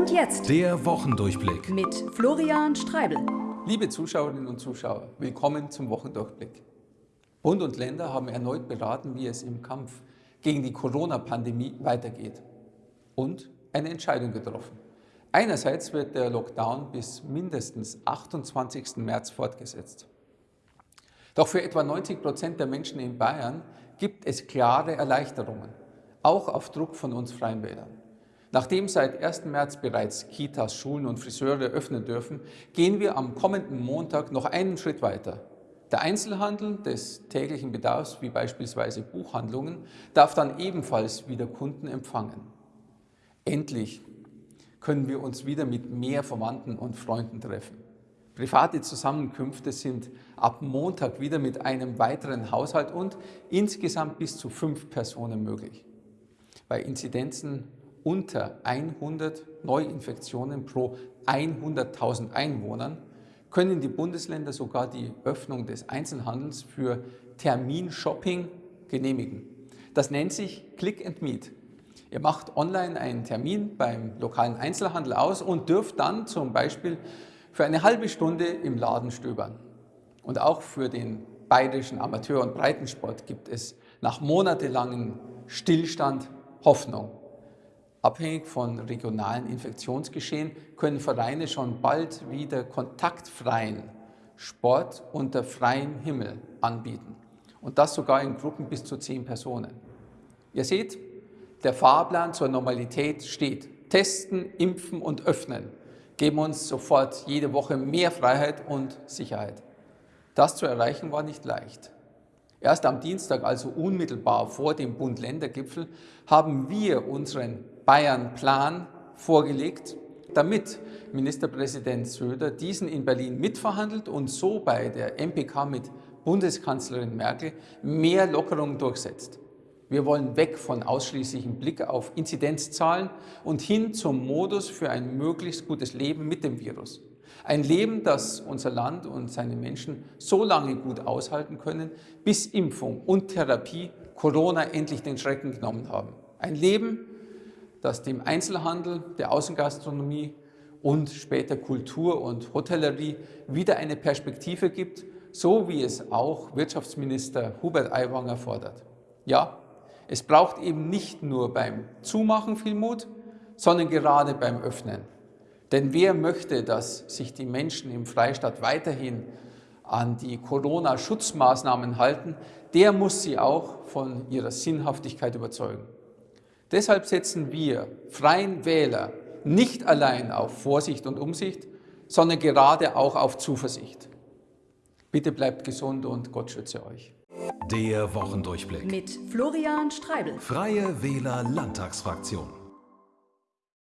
Und jetzt Der Wochendurchblick. mit Florian Streibel. Liebe Zuschauerinnen und Zuschauer, willkommen zum Wochendurchblick. Bund und Länder haben erneut beraten, wie es im Kampf gegen die Corona-Pandemie weitergeht und eine Entscheidung getroffen. Einerseits wird der Lockdown bis mindestens 28. März fortgesetzt. Doch für etwa 90 Prozent der Menschen in Bayern gibt es klare Erleichterungen, auch auf Druck von uns Freien Wählern. Nachdem seit 1. März bereits Kitas, Schulen und Friseure öffnen dürfen, gehen wir am kommenden Montag noch einen Schritt weiter. Der Einzelhandel des täglichen Bedarfs, wie beispielsweise Buchhandlungen, darf dann ebenfalls wieder Kunden empfangen. Endlich können wir uns wieder mit mehr Verwandten und Freunden treffen. Private Zusammenkünfte sind ab Montag wieder mit einem weiteren Haushalt und insgesamt bis zu fünf Personen möglich. Bei Inzidenzen unter 100 Neuinfektionen pro 100.000 Einwohnern können die Bundesländer sogar die Öffnung des Einzelhandels für Terminshopping genehmigen. Das nennt sich Click and Meet. Ihr macht online einen Termin beim lokalen Einzelhandel aus und dürft dann zum Beispiel für eine halbe Stunde im Laden stöbern. Und auch für den bayerischen Amateur- und Breitensport gibt es nach monatelangem Stillstand Hoffnung. Abhängig von regionalen Infektionsgeschehen können Vereine schon bald wieder kontaktfreien Sport unter freiem Himmel anbieten. Und das sogar in Gruppen bis zu zehn Personen. Ihr seht, der Fahrplan zur Normalität steht. Testen, impfen und öffnen geben uns sofort jede Woche mehr Freiheit und Sicherheit. Das zu erreichen war nicht leicht. Erst am Dienstag, also unmittelbar vor dem Bund-Länder-Gipfel, haben wir unseren Bayern-Plan vorgelegt, damit Ministerpräsident Söder diesen in Berlin mitverhandelt und so bei der MPK mit Bundeskanzlerin Merkel mehr Lockerungen durchsetzt. Wir wollen weg von ausschließlichem Blick auf Inzidenzzahlen und hin zum Modus für ein möglichst gutes Leben mit dem Virus. Ein Leben, das unser Land und seine Menschen so lange gut aushalten können, bis Impfung und Therapie Corona endlich den Schrecken genommen haben. Ein Leben, das dem Einzelhandel, der Außengastronomie und später Kultur und Hotellerie wieder eine Perspektive gibt, so wie es auch Wirtschaftsminister Hubert Aiwanger fordert. Ja, es braucht eben nicht nur beim Zumachen viel Mut, sondern gerade beim Öffnen. Denn wer möchte, dass sich die Menschen im Freistaat weiterhin an die Corona-Schutzmaßnahmen halten, der muss sie auch von ihrer Sinnhaftigkeit überzeugen. Deshalb setzen wir Freien Wähler nicht allein auf Vorsicht und Umsicht, sondern gerade auch auf Zuversicht. Bitte bleibt gesund und Gott schütze euch. Der Wochendurchblick. Mit Florian Streibel. Freie Wähler Landtagsfraktion.